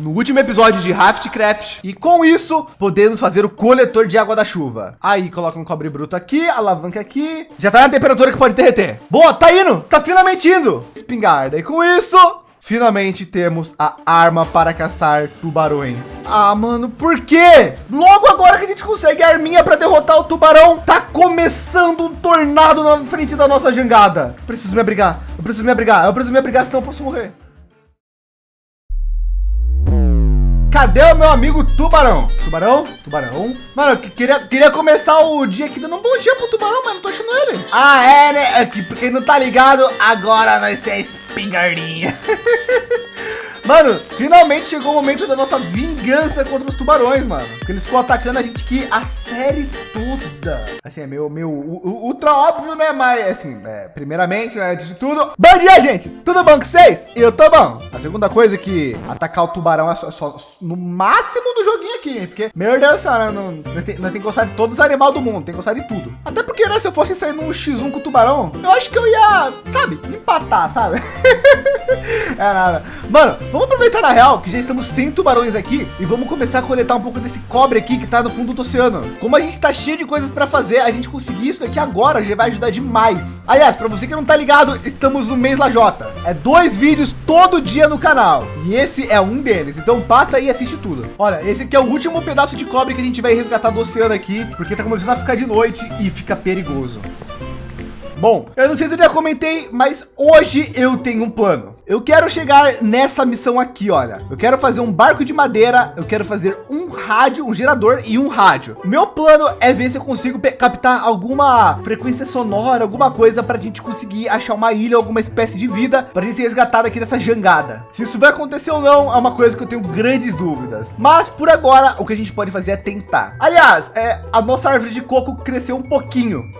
no último episódio de Raftcraft. E com isso, podemos fazer o coletor de água da chuva. Aí coloca um cobre bruto aqui, alavanca aqui. Já tá na temperatura que pode derreter. Boa, tá indo, tá finalmente indo. Espingarda. E com isso, Finalmente temos a arma para caçar tubarões. Ah, mano, por quê? Logo agora que a gente consegue a arminha para derrotar o tubarão, tá começando um tornado na frente da nossa jangada. Preciso me abrigar, eu preciso me abrigar, eu preciso me abrigar, senão eu posso morrer. Cadê o meu amigo Tubarão? Tubarão? Tubarão? Mano, eu queria, queria começar o dia aqui dando um bom dia pro Tubarão, mas não tô achando ele. Ah, é, né? É que, porque não tá ligado, agora nós temos espingardinha. Mano, finalmente chegou o momento da nossa vingança contra os tubarões, mano. Porque eles ficam atacando a gente aqui a série toda. Assim, é meio, meio ultra óbvio, né? Mas, assim, é, primeiramente, né, antes de tudo... Bom dia, gente! Tudo bom com vocês? Eu tô bom. A segunda coisa é que atacar o tubarão é só, só no máximo do joguinho aqui, porque, meu Deus do céu, né? Não, nós, tem, tem que gostar de todos os animais do mundo, tem que gostar de tudo. Até porque, né, se eu fosse sair num X1 com o tubarão, eu acho que eu ia, sabe, empatar, sabe? é nada. Mano, vamos aproveitar na real que já estamos sem tubarões aqui e vamos começar a coletar um pouco desse cobre aqui que tá no fundo do oceano. Como a gente tá cheio de coisas para fazer, a gente conseguir isso daqui agora já vai ajudar demais. Aliás, para você que não tá ligado, estamos no mês Lajota. É dois vídeos todo dia no canal e esse é um deles. Então passa aí e assiste tudo. Olha, esse aqui é o último pedaço de cobre que a gente vai resgatar do oceano aqui, porque tá começando a ficar de noite e fica perigoso. Bom, eu não sei se eu já comentei, mas hoje eu tenho um plano. Eu quero chegar nessa missão aqui, olha. Eu quero fazer um barco de madeira, eu quero fazer um rádio, um gerador e um rádio. Meu plano é ver se eu consigo captar alguma frequência sonora, alguma coisa para a gente conseguir achar uma ilha, alguma espécie de vida para gente ser resgatado aqui dessa jangada. Se isso vai acontecer ou não, é uma coisa que eu tenho grandes dúvidas. Mas por agora, o que a gente pode fazer é tentar. Aliás, é, a nossa árvore de coco cresceu um pouquinho.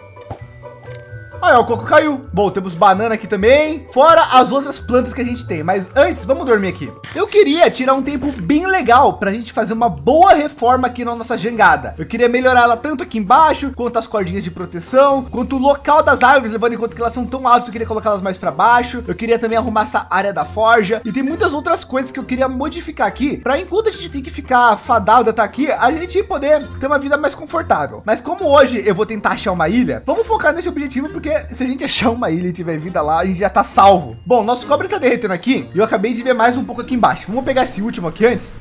Aí, ó, o coco caiu. Bom, temos banana aqui também, fora as outras plantas que a gente tem. Mas antes, vamos dormir aqui. Eu queria tirar um tempo bem legal para a gente fazer uma boa reforma aqui na nossa jangada. Eu queria melhorar ela tanto aqui embaixo, quanto as cordinhas de proteção, quanto o local das árvores, levando em conta que elas são tão altas, eu queria colocá-las mais para baixo. Eu queria também arrumar essa área da forja. E tem muitas outras coisas que eu queria modificar aqui, para enquanto a gente tem que ficar fadado até aqui, a gente poder ter uma vida mais confortável. Mas como hoje eu vou tentar achar uma ilha, vamos focar nesse objetivo, porque porque se a gente achar uma ilha e tiver vida lá, a gente já tá salvo. Bom, nosso cobre tá derretendo aqui e eu acabei de ver mais um pouco aqui embaixo. Vamos pegar esse último aqui antes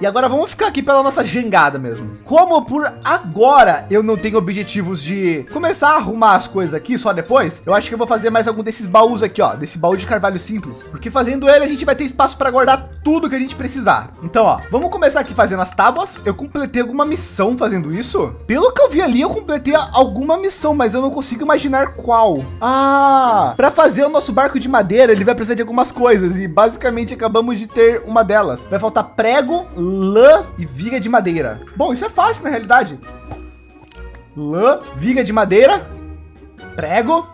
e agora vamos ficar aqui pela nossa jangada mesmo. Como por agora eu não tenho objetivos de começar a arrumar as coisas aqui só depois, eu acho que eu vou fazer mais algum desses baús aqui, ó, desse baú de carvalho simples, porque fazendo ele a gente vai ter espaço para guardar tudo que a gente precisar. Então, ó, vamos começar aqui fazendo as tábuas. Eu completei alguma missão fazendo isso? Pelo que eu vi ali, eu completei alguma missão, mas eu não consigo imaginar qual. Ah, para fazer o nosso barco de madeira, ele vai precisar de algumas coisas e basicamente acabamos de ter uma delas. Vai faltar prego, lã e viga de madeira. Bom, isso é fácil na realidade. Lã, viga de madeira, prego,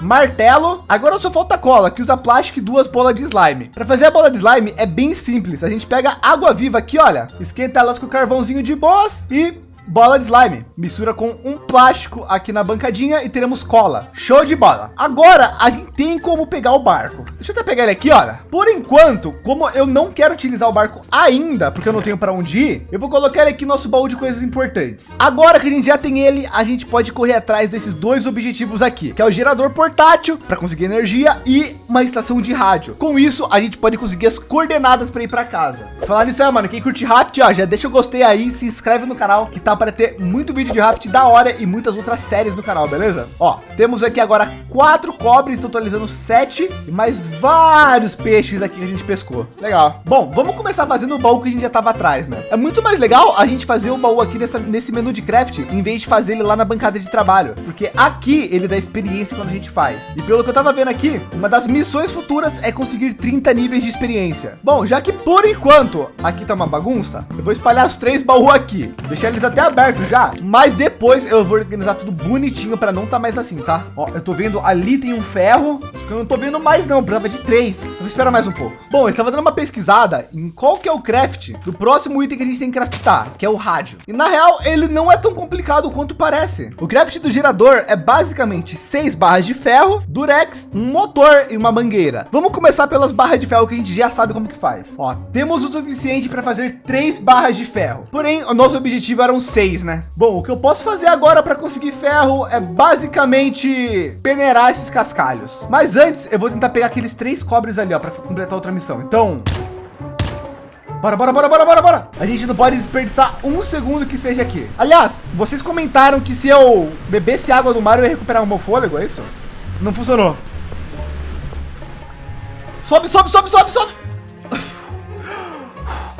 martelo. Agora só falta cola, que usa plástico e duas bolas de slime. Para fazer a bola de slime é bem simples. A gente pega água viva aqui, olha, esquenta elas com carvãozinho de boas e bola de slime. Mistura com um plástico aqui na bancadinha e teremos cola. Show de bola. Agora a gente tem como pegar o barco. Deixa eu até pegar ele aqui, olha. Por enquanto, como eu não quero utilizar o barco ainda, porque eu não tenho para onde ir, eu vou colocar ele aqui no nosso baú de coisas importantes. Agora que a gente já tem ele, a gente pode correr atrás desses dois objetivos aqui, que é o gerador portátil para conseguir energia e uma estação de rádio. Com isso, a gente pode conseguir as coordenadas para ir para casa. Falar nisso, é, mano, quem curte raft, ó, já deixa o gostei aí, se inscreve no canal que tá tá para ter muito vídeo de raft da hora e muitas outras séries no canal, beleza? Ó, temos aqui agora quatro cobres, totalizando sete e mais vários peixes aqui que a gente pescou. Legal. Bom, vamos começar fazendo o baú que a gente já tava atrás, né? É muito mais legal a gente fazer o baú aqui nessa, nesse menu de craft, em vez de fazer ele lá na bancada de trabalho, porque aqui ele dá experiência quando a gente faz. E pelo que eu tava vendo aqui, uma das missões futuras é conseguir 30 níveis de experiência. Bom, já que por enquanto aqui tá uma bagunça, eu vou espalhar os três baús aqui, deixar eles até aberto já, mas depois eu vou organizar tudo bonitinho para não tá mais assim, tá? Ó, eu tô vendo ali tem um ferro, que eu não tô vendo mais não, precisava de três. Vou esperar mais um pouco. Bom, eu estava dando uma pesquisada em qual que é o craft do próximo item que a gente tem que craftar, que é o rádio. E na real, ele não é tão complicado quanto parece. O craft do gerador é basicamente seis barras de ferro, durex, um motor e uma mangueira. Vamos começar pelas barras de ferro que a gente já sabe como que faz. Ó, temos o suficiente para fazer três barras de ferro. Porém, o nosso objetivo eram seis, né? Bom, o que eu posso fazer agora para conseguir ferro é basicamente peneirar esses cascalhos. Mas antes, eu vou tentar pegar aqueles três cobres ali, ó, para completar outra missão. Então, Bora, bora, bora, bora, bora, bora. A gente não pode desperdiçar um segundo que seja aqui. Aliás, vocês comentaram que se eu bebesse água do mar, eu ia recuperar o meu fôlego, é isso? Não funcionou. Sobe, sobe, sobe, sobe, sobe.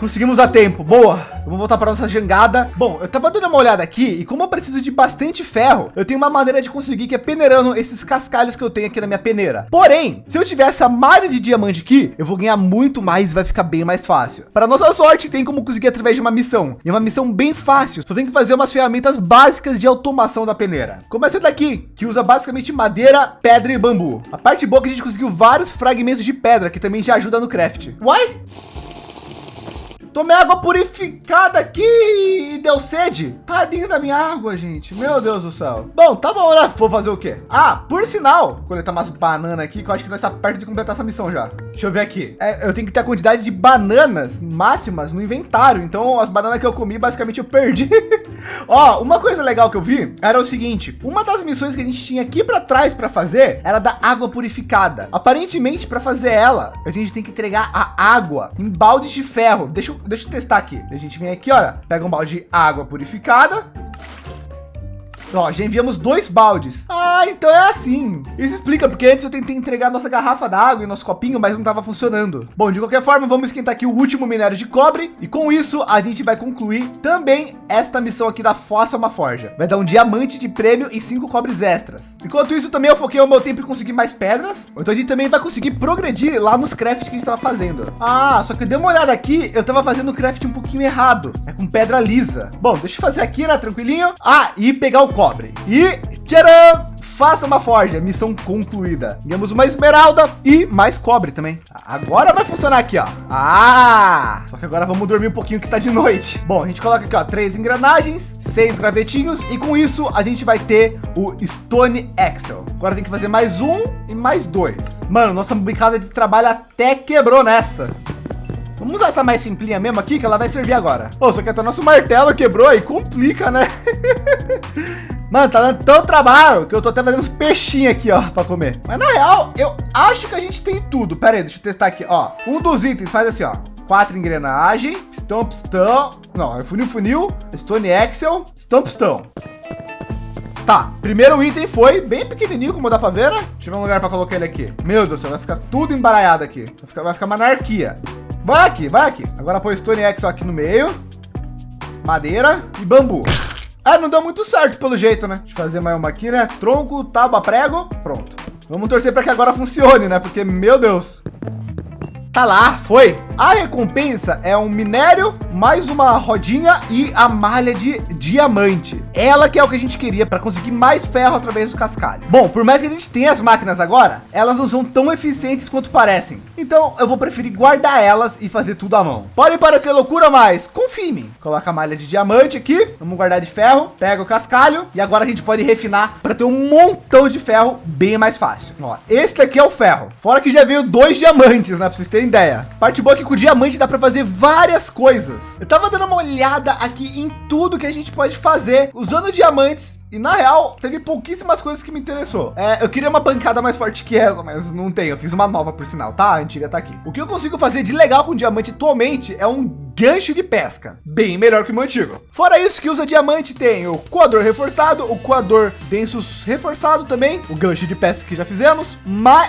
Conseguimos a tempo. Boa. Vamos voltar para nossa jangada. Bom, eu tava dando uma olhada aqui e como eu preciso de bastante ferro, eu tenho uma maneira de conseguir que é peneirando esses cascalhos que eu tenho aqui na minha peneira. Porém, se eu tivesse a malha de diamante aqui, eu vou ganhar muito mais e vai ficar bem mais fácil. Para nossa sorte, tem como conseguir através de uma missão. E é uma missão bem fácil. Só tem que fazer umas ferramentas básicas de automação da peneira. Como essa daqui, que usa basicamente madeira, pedra e bambu. A parte boa é que a gente conseguiu vários fragmentos de pedra, que também já ajuda no craft. Uai! Tomei água purificada aqui e deu sede. Tadinho da minha água, gente. Meu Deus do céu. Bom, tá bom, né? Vou fazer o quê? Ah, por sinal, coletar umas bananas aqui, que eu acho que nós está perto de completar essa missão já. Deixa eu ver aqui. É, eu tenho que ter a quantidade de bananas máximas no inventário. Então, as bananas que eu comi, basicamente eu perdi. Ó, uma coisa legal que eu vi era o seguinte. Uma das missões que a gente tinha aqui para trás para fazer era da água purificada. Aparentemente, para fazer ela, a gente tem que entregar a água em baldes de ferro. Deixa eu deixa eu testar aqui. A gente vem aqui, olha, pega um balde de água purificada, Ó, já enviamos dois baldes. Ah, então é assim. Isso explica porque antes eu tentei entregar nossa garrafa d'água e nosso copinho, mas não estava funcionando. Bom, de qualquer forma, vamos esquentar aqui o último minério de cobre e com isso a gente vai concluir também esta missão aqui da Fossa uma Forja. Vai dar um diamante de prêmio e cinco cobres extras. Enquanto isso, também eu foquei o meu tempo em conseguir mais pedras. Então a gente também vai conseguir progredir lá nos crafts que a gente estava fazendo. Ah, só que eu dei uma olhada aqui, eu estava fazendo o craft um pouquinho errado. É com pedra lisa. Bom, deixa eu fazer aqui, né, tranquilinho. Ah, e pegar o cobre. E tcharam! Faça uma forja, missão concluída. Ganhamos uma esmeralda e mais cobre também. Agora vai funcionar aqui, ó. Ah! Só que agora vamos dormir um pouquinho que tá de noite. Bom, a gente coloca aqui, ó, três engrenagens, seis gravetinhos e com isso a gente vai ter o Stone Axle. Agora tem que fazer mais um e mais dois. Mano, nossa brincada de trabalho até quebrou nessa. Vamos usar essa mais simplinha mesmo aqui, que ela vai servir agora. Pô, só que até nosso martelo quebrou aí, complica, né? Mano, tá dando tão trabalho que eu tô até fazendo uns peixinhos aqui, ó, para comer. Mas na real, eu acho que a gente tem tudo. Pera aí, deixa eu testar aqui, ó. Um dos itens faz assim, ó. Quatro engrenagens, pistão, pistão. Não, é funil, funil, stone axle, pistão, pistão. Tá, primeiro item foi bem pequenininho, como dá para ver, né? Deixa eu ver um lugar para colocar ele aqui. Meu Deus do céu, vai ficar tudo embaralhado aqui. Vai ficar, vai ficar uma anarquia. Vai aqui, vai aqui. Agora põe Stone Axle aqui no meio. Madeira e bambu. Ah, não deu muito certo pelo jeito, né? Deixa eu fazer mais uma aqui, né? Tronco, tábua, prego. Pronto. Vamos torcer para que agora funcione, né? Porque, meu Deus. Tá lá, foi. A recompensa é um minério, mais uma rodinha e a malha de diamante. Ela que é o que a gente queria para conseguir mais ferro através do cascalho. Bom, por mais que a gente tenha as máquinas agora, elas não são tão eficientes quanto parecem. Então eu vou preferir guardar elas e fazer tudo à mão. Pode parecer loucura, mas confie em. Coloca a malha de diamante aqui, vamos guardar de ferro, pega o cascalho e agora a gente pode refinar para ter um montão de ferro bem mais fácil. Ó, esse aqui é o ferro. Fora que já veio dois diamantes, né? Para vocês terem ideia. Parte boa é que com o diamante dá para fazer várias coisas. Eu tava dando uma olhada aqui em tudo que a gente pode fazer usando diamantes e na real, teve pouquíssimas coisas que me interessou. É, eu queria uma bancada mais forte que essa, mas não tem. Eu fiz uma nova por sinal, tá? A antiga tá aqui. O que eu consigo fazer de legal com diamante atualmente é um gancho de pesca, bem melhor que o meu antigo. Fora isso que usa diamante, tem o coador reforçado, o coador densos reforçado também, o gancho de pesca que já fizemos,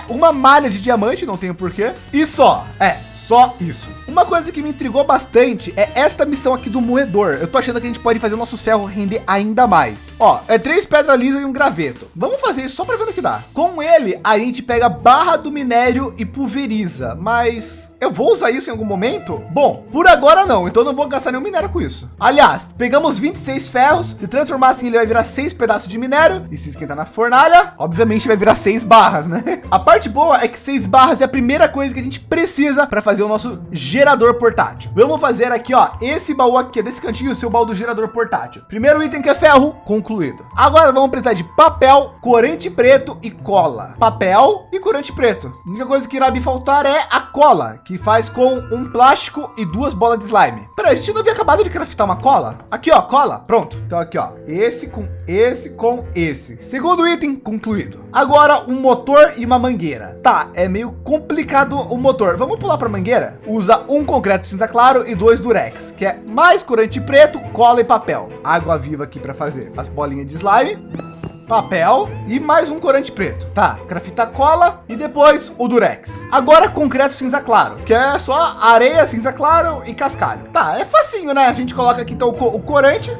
uma malha de diamante, não tenho porquê. E só, é, Só isso. Uma coisa que me intrigou bastante é esta missão aqui do moedor. Eu tô achando que a gente pode fazer nossos ferros render ainda mais. Ó, é três pedras lisas e um graveto. Vamos fazer isso só para ver o que dá. Com ele, a gente pega barra do minério e pulveriza, mas eu vou usar isso em algum momento? Bom, por agora não, então não vou gastar nenhum minério com isso. Aliás, pegamos 26 ferros, se transformassem ele vai virar seis pedaços de minério e se esquentar na fornalha, obviamente vai virar seis barras, né? A parte boa é que seis barras é a primeira coisa que a gente precisa para fazer o nosso gerador portátil. Vamos fazer aqui, ó, esse baú aqui, desse cantinho, seu baú do gerador portátil. Primeiro item que é ferro, concluído. Agora vamos precisar de papel, corante preto e cola. Papel e corante preto. A única coisa que irá me faltar é a cola, que faz com um plástico e duas bolas de slime. Pera, a gente não havia acabado de craftar uma cola? Aqui, ó, cola, pronto. Então aqui, ó, esse com esse com esse. Segundo item concluído. Agora um motor e uma mangueira. Tá, é meio complicado o motor. Vamos pular para mangueira? Usa um concreto cinza claro e dois durex, que é mais corante preto, cola e papel. Água viva aqui para fazer as bolinhas de slime papel e mais um corante preto. Tá, grafita cola e depois o durex. Agora concreto cinza claro, que é só areia cinza claro e cascalho. Tá, é facinho, né? A gente coloca aqui então o corante,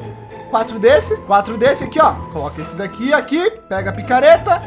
quatro desse, quatro desse aqui, ó. Coloca esse daqui aqui, pega a picareta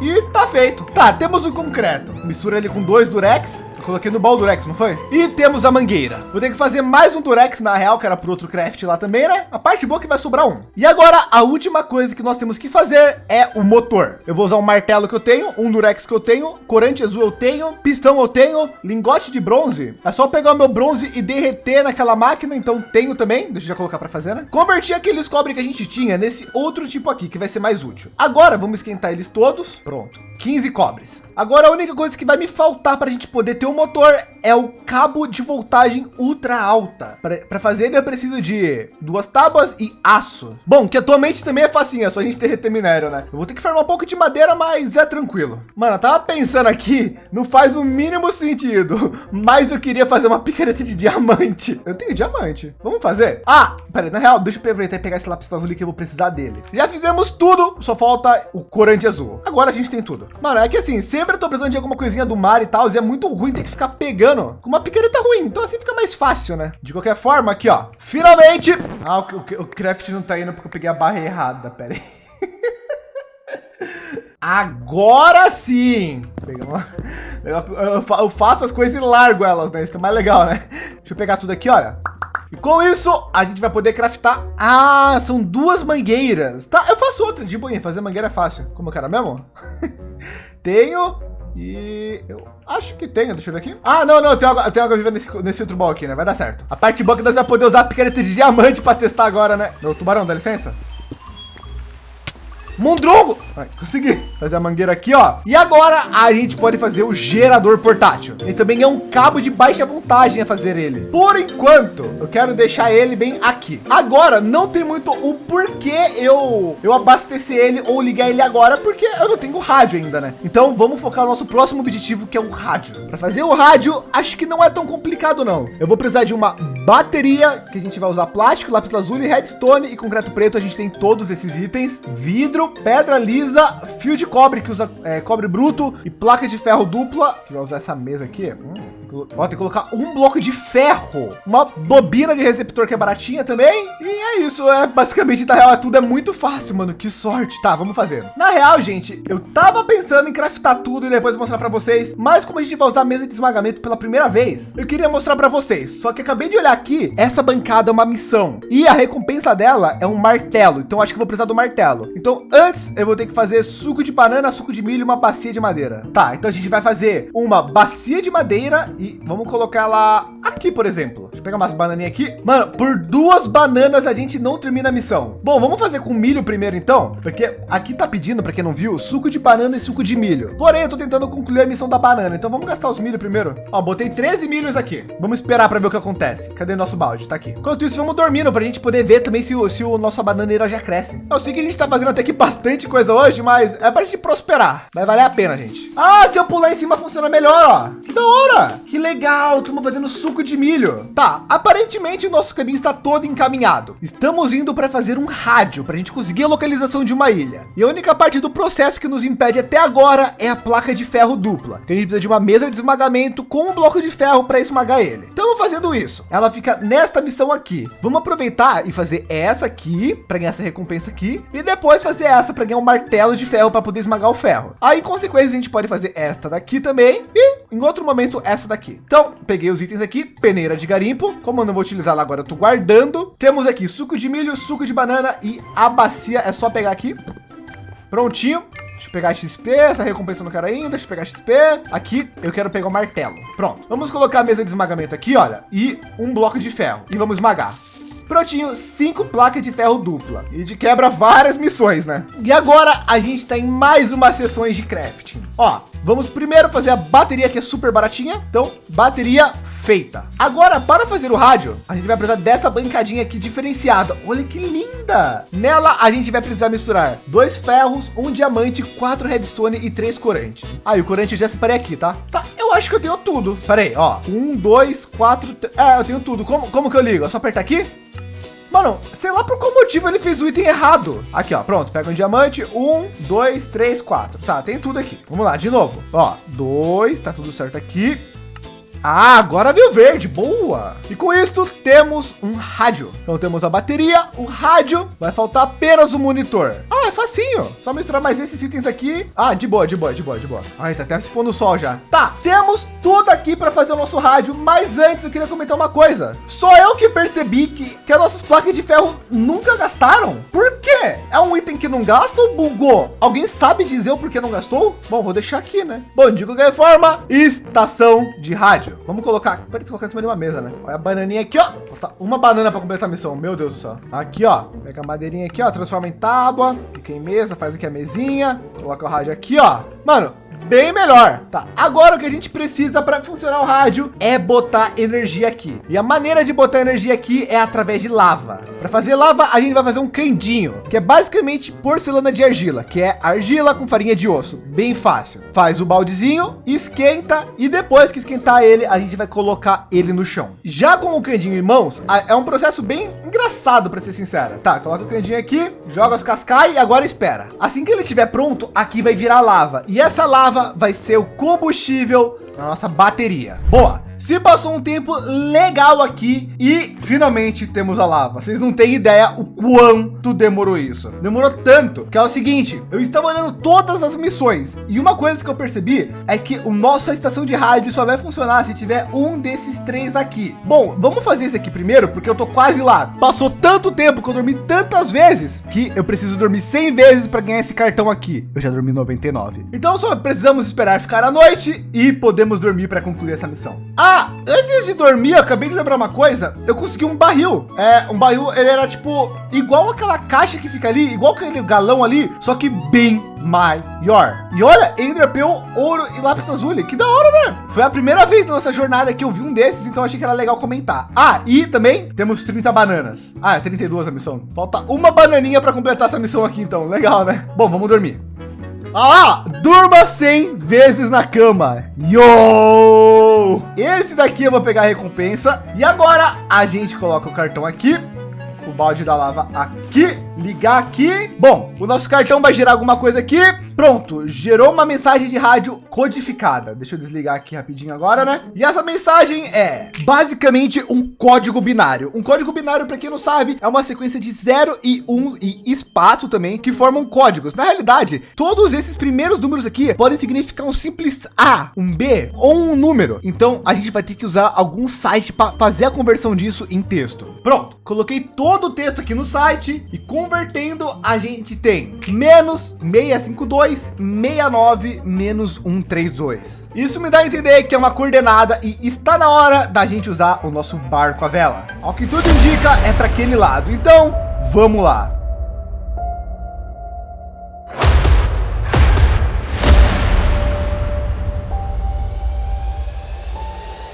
e tá feito. Tá, temos o concreto. Mistura ele com dois durex Coloquei no baú durex, não foi? E temos a mangueira. Vou ter que fazer mais um durex na real, que era para outro craft lá também, né? A parte boa é que vai sobrar um. E agora a última coisa que nós temos que fazer é o motor. Eu vou usar um martelo que eu tenho, um durex que eu tenho, corante azul eu tenho, pistão eu tenho, lingote de bronze. É só pegar o meu bronze e derreter naquela máquina, então tenho também. Deixa eu já colocar para fazer, né? Convertir aqueles cobre que a gente tinha nesse outro tipo aqui, que vai ser mais útil. Agora vamos esquentar eles todos. Pronto. 15 cobres. Agora a única coisa que vai me faltar para a gente poder ter um motor é o cabo de voltagem ultra alta. Para fazer ele eu preciso de duas tábuas e aço. Bom, que atualmente também é facinho, é só a gente derreter minério, né? Eu vou ter que formar um pouco de madeira, mas é tranquilo. Mano, eu tava pensando aqui, não faz o mínimo sentido, mas eu queria fazer uma picareta de diamante. Eu tenho diamante. Vamos fazer? Ah, peraí, na real, deixa eu aproveitar e pegar esse lápis azul que eu vou precisar dele. Já fizemos tudo, só falta o corante azul. Agora a gente tem tudo. Mano, é que assim, sempre eu tô precisando de alguma coisinha do mar e tal, e é muito ruim ter que ficar pegando com uma picareta ruim. Então assim fica mais fácil, né? De qualquer forma, aqui, ó. Finalmente. Ah, o, o, o craft não tá indo porque eu peguei a barra errada. Pera aí. Agora sim! Eu faço as coisas e largo elas, né? Isso que é mais legal, né? Deixa eu pegar tudo aqui, olha. E com isso, a gente vai poder craftar. Ah, são duas mangueiras. Tá, eu faço outra de boinha. Fazer mangueira é fácil. Como eu quero mesmo? tenho. E eu acho que tenho. Deixa eu ver aqui. Ah, não, não. Tem água, tem água viva nesse, nesse outro bol aqui, né? Vai dar certo. A parte boa é que nós vamos poder usar a picareta de diamante para testar agora, né? Meu tubarão, dá licença. Mondrongo! Vai, consegui fazer a mangueira aqui, ó. E agora a gente pode fazer o gerador portátil. Ele também é um cabo de baixa voltagem a fazer ele. Por enquanto, eu quero deixar ele bem aqui. Agora, não tem muito o porquê eu, eu abastecer ele ou ligar ele agora, porque eu não tenho rádio ainda, né? Então vamos focar no nosso próximo objetivo, que é o rádio. Para fazer o rádio, acho que não é tão complicado, não. Eu vou precisar de uma bateria, que a gente vai usar plástico, lápis lazuli, redstone e concreto preto. A gente tem todos esses itens. Vidro, pedra lisa, fio de cobre que usa é, cobre bruto e placa de ferro dupla. Que vai usar essa mesa aqui. Hum. Ó, tem que colocar um bloco de ferro, uma bobina de receptor que é baratinha também. E é isso, é basicamente, na real, é tudo é muito fácil, mano. Que sorte. Tá, vamos fazer. Na real, gente, eu tava pensando em craftar tudo e depois mostrar para vocês. Mas como a gente vai usar a mesa de esmagamento pela primeira vez, eu queria mostrar para vocês. Só que acabei de olhar aqui, essa bancada é uma missão. E a recompensa dela é um martelo. Então acho que vou precisar do martelo. Então antes eu vou ter que fazer suco de banana, suco de milho e uma bacia de madeira. Tá, então a gente vai fazer uma bacia de madeira e vamos colocar ela aqui, por exemplo. Deixa eu pegar umas bananinhas aqui. Mano, por duas bananas a gente não termina a missão. Bom, vamos fazer com milho primeiro então, porque aqui tá pedindo, para quem não viu, suco de banana e suco de milho. Porém, eu tô tentando concluir a missão da banana, então vamos gastar os milho primeiro. Ó, botei 13 milhos aqui. Vamos esperar para ver o que acontece. Cadê nosso balde? Tá aqui. Enquanto isso, vamos dormindo para a gente poder ver também se o, se o nossa bananeira já cresce. Eu sei que a gente tá fazendo até aqui bastante coisa hoje, mas é para a gente prosperar. Vai valer a pena, gente. Ah, se eu pular em cima funciona melhor, ó. Que da hora. Que legal. Estamos fazendo suco de milho. Tá, aparentemente o nosso caminho está todo encaminhado. Estamos indo para fazer um rádio para a gente conseguir a localização de uma ilha. E a única parte do processo que nos impede até agora é a placa de ferro dupla. Que a gente precisa de uma mesa de esmagamento com um bloco de ferro para esmagar ele. Estamos fazendo isso. Ela fica nesta missão aqui. Vamos aproveitar e fazer essa aqui para ganhar essa recompensa aqui e depois fazer essa para ganhar um martelo de ferro para poder esmagar o ferro. Aí, em consequência, a gente pode fazer esta daqui também e em outro momento essa daqui. Então, peguei os itens aqui, peneira de garimpo. Como eu não vou utilizar lá agora, eu tô guardando. Temos aqui suco de milho, suco de banana e a bacia. É só pegar aqui. Prontinho. Deixa eu pegar XP, essa recompensa eu não quero ainda. Deixa eu pegar XP. Aqui eu quero pegar o martelo. Pronto. Vamos colocar a mesa de esmagamento aqui, olha, e um bloco de ferro. E vamos esmagar. Prontinho, cinco placas de ferro dupla. E de quebra várias missões, né? E agora a gente está em mais uma sessões de crafting. Ó, vamos primeiro fazer a bateria que é super baratinha. Então, bateria feita. Agora, para fazer o rádio, a gente vai precisar dessa bancadinha aqui diferenciada. Olha que linda! Nela, a gente vai precisar misturar dois ferros, um diamante, quatro redstone e três corante. Ah, e o corante já separei aqui, tá? Tá, eu acho que eu tenho tudo. Pera aí, ó. Um, dois, quatro... É, eu tenho tudo. Como, como que eu ligo? É só apertar aqui? Mano, sei lá por qual motivo ele fez o item errado. Aqui, ó, pronto. Pega um diamante. Um, dois, três, quatro. Tá, tem tudo aqui. Vamos lá, de novo. Ó, dois, tá tudo certo aqui. Ah, agora veio verde, boa! E com isso temos um rádio. Então temos a bateria, o rádio, vai faltar apenas o monitor. Facinho, só misturar mais esses itens aqui. Ah, de boa, de boa, de boa, de boa. Ai, tá até se pondo sol já. Tá, temos tudo aqui para fazer o nosso rádio, mas antes eu queria comentar uma coisa. Só eu que percebi que, que as nossas placas de ferro nunca gastaram. Por quê? É um item que não gasta ou bugou? Alguém sabe dizer o porquê não gastou? Bom, vou deixar aqui, né? Bom, de qualquer forma, estação de rádio. Vamos colocar, pode colocar em cima de uma mesa, né? Olha a bananinha aqui, ó. Falta uma banana para completar a missão. Meu Deus do céu. Aqui, ó. Pega a madeirinha aqui, ó. Transforma em tábua. Fica em mesa, faz aqui a mesinha. Coloca o rádio aqui, ó. Mano, bem melhor. Tá, agora o que a gente precisa para funcionar o rádio é botar energia aqui. E a maneira de botar energia aqui é através de lava. Para fazer lava, a gente vai fazer um candinho, que é basicamente porcelana de argila, que é argila com farinha de osso. Bem fácil. Faz o baldezinho, esquenta e depois que esquentar ele, a gente vai colocar ele no chão. Já com o candinho em mãos, é um processo bem engraçado, para ser sincera. Tá, coloca o candinho aqui, joga os cascai e agora espera. Assim que ele estiver pronto, aqui vai virar lava. E essa lava vai ser o combustível na nossa bateria. Boa. Se passou um tempo legal aqui e finalmente temos a lava. Vocês não têm ideia o quanto demorou isso. Demorou tanto que é o seguinte, eu estava olhando todas as missões e uma coisa que eu percebi é que o nosso estação de rádio só vai funcionar se tiver um desses três aqui. Bom, vamos fazer isso aqui primeiro porque eu tô quase lá. Passou tanto tempo que eu dormi tantas vezes que eu preciso dormir 100 vezes para ganhar esse cartão aqui. Eu já dormi 99. Então só precisamos esperar ficar a noite e podemos dormir para concluir essa missão. Ah, antes de dormir, eu acabei de lembrar uma coisa. Eu consegui um barril. É, um barril, ele era tipo igual aquela caixa que fica ali, igual aquele galão ali, só que bem maior. E olha, dropeu ouro e lápis azul. Que da hora, né? Foi a primeira vez na nossa jornada que eu vi um desses, então achei que era legal comentar. Ah, e também temos 30 bananas. Ah, é 32 a missão. Falta uma bananinha para completar essa missão aqui, então. Legal, né? Bom, vamos dormir. Ah, durma 100 vezes na cama. Yo! Esse daqui eu vou pegar a recompensa. E agora a gente coloca o cartão aqui. O balde da lava aqui ligar aqui. Bom, o nosso cartão vai gerar alguma coisa aqui. Pronto, gerou uma mensagem de rádio codificada. Deixa eu desligar aqui rapidinho agora, né? E essa mensagem é basicamente um código binário. Um código binário, para quem não sabe, é uma sequência de 0 e 1 um, e espaço também que formam códigos. Na realidade, todos esses primeiros números aqui podem significar um simples A, um B ou um número. Então a gente vai ter que usar algum site para fazer a conversão disso em texto. Pronto, coloquei todo o texto aqui no site e com convertendo, a gente tem menos 652, 69, menos 132. Isso me dá a entender que é uma coordenada e está na hora da gente usar o nosso barco à vela. Ao que tudo indica é para aquele lado. Então, vamos lá.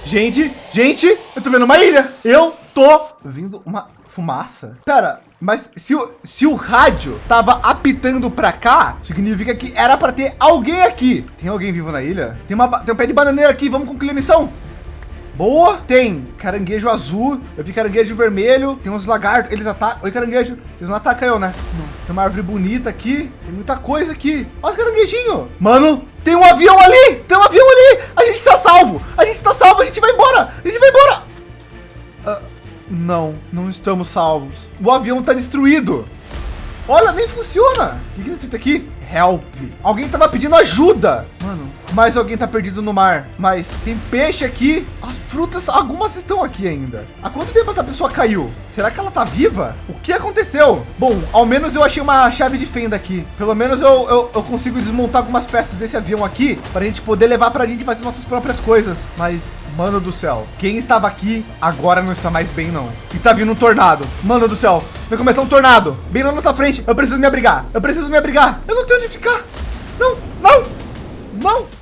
Gente, gente, eu tô vendo uma ilha. Eu tô vendo uma fumaça. Pera, mas se o, se o rádio tava apitando para cá, significa que era para ter alguém aqui. Tem alguém vivo na ilha? Tem, uma, tem um pé de bananeira aqui. Vamos concluir a missão. Boa. Tem caranguejo azul. Eu vi caranguejo vermelho. Tem uns lagartos. Eles atacam. Oi, caranguejo. Vocês não atacam eu, né? Não. Tem uma árvore bonita aqui. Tem muita coisa aqui. Olha os caranguejinhos. Mano, tem um avião ali. Tem um avião ali. A gente está salvo. A gente está salvo. A gente vai embora. A gente vai embora. Não, não estamos salvos. O avião está destruído. Olha, nem funciona. O que é isso aqui? Help. Alguém tava pedindo ajuda. Mano, mais alguém tá perdido no mar. Mas tem peixe aqui. As frutas, algumas estão aqui ainda. Há quanto tempo essa pessoa caiu? Será que ela tá viva? O que aconteceu? Bom, ao menos eu achei uma chave de fenda aqui. Pelo menos eu, eu, eu consigo desmontar algumas peças desse avião aqui para a gente poder levar para a gente fazer nossas próprias coisas. Mas Mano do céu, quem estava aqui agora não está mais bem não. E tá vindo um tornado. Mano do céu, vai começar um tornado. Bem na nossa frente. Eu preciso me abrigar. Eu preciso me abrigar. Eu não tenho onde ficar. Não, não, não.